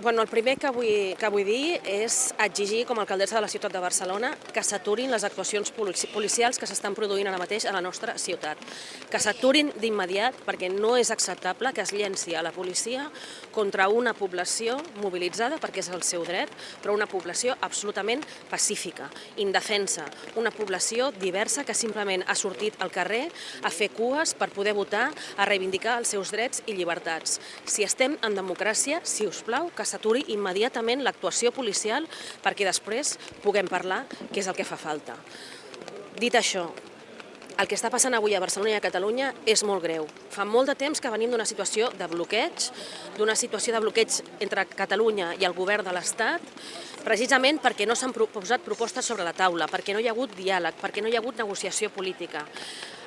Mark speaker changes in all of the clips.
Speaker 1: Bueno, el primer que vull, que vull dir és exigir, com a alcaldessa de la ciutat de Barcelona, que s'aturin les actuacions policials que s'estan produint ara mateix a la nostra ciutat. Que s'aturin d'immediat, perquè no és acceptable que es llenci a la policia contra una població mobilitzada, perquè és el seu dret, però una població absolutament pacífica, indefensa, una població diversa que simplement ha sortit al carrer a fer cues per poder votar, a reivindicar els seus drets i llibertats. Si estem en democràcia, si us plau, que s'aturi immediatament l'actuació policial perquè després puguem parlar què és el que fa falta. Dit això, el que està passant avui a Barcelona i a Catalunya és molt greu. Fa molt de temps que venim d'una situació de bloqueig, d'una situació de bloqueig entre Catalunya i el govern de l'Estat, precisament perquè no s'han posat propostes sobre la taula, perquè no hi ha hagut diàleg, perquè no hi ha hagut negociació política.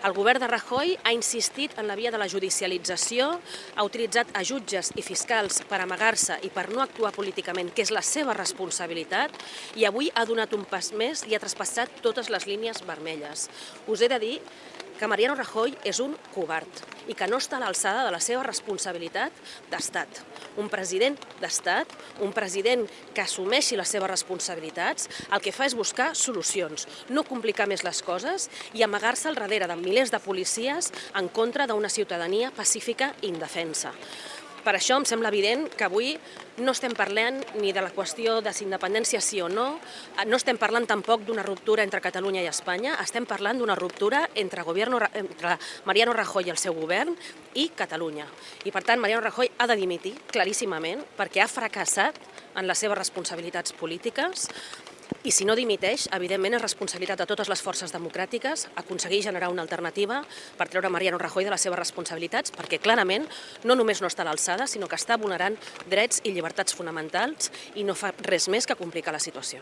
Speaker 1: El govern de Rajoy ha insistit en la via de la judicialització, ha utilitzat a jutges i fiscals per amagar-se i per no actuar políticament, que és la seva responsabilitat, i avui ha donat un pas més i ha traspassat totes les línies vermelles. Us he de dir que Mariano Rajoy és un covard i que no està a l'alçada de la seva responsabilitat d'estat. Un president d'estat, un president que assumeixi les seves responsabilitats, el que fa és buscar solucions, no complicar més les coses i amagar-se al darrere de milers de policies en contra d'una ciutadania pacífica i indefensa. Per això em sembla evident que avui no estem parlant ni de la qüestió de si independència sí o no, no estem parlant tampoc d'una ruptura entre Catalunya i Espanya, estem parlant d'una ruptura entre, gobierno, entre Mariano Rajoy i el seu govern i Catalunya. I per tant Mariano Rajoy ha de dimitir claríssimament perquè ha fracassat en les seves responsabilitats polítiques, i si no dimiteix, evidentment és responsabilitat de totes les forces democràtiques aconseguir generar una alternativa per treure Mariano Rajoy de les seves responsabilitats, perquè clarament no només no està a l'alçada, sinó que està vulnerant drets i llibertats fonamentals i no fa res més que complicar la situació.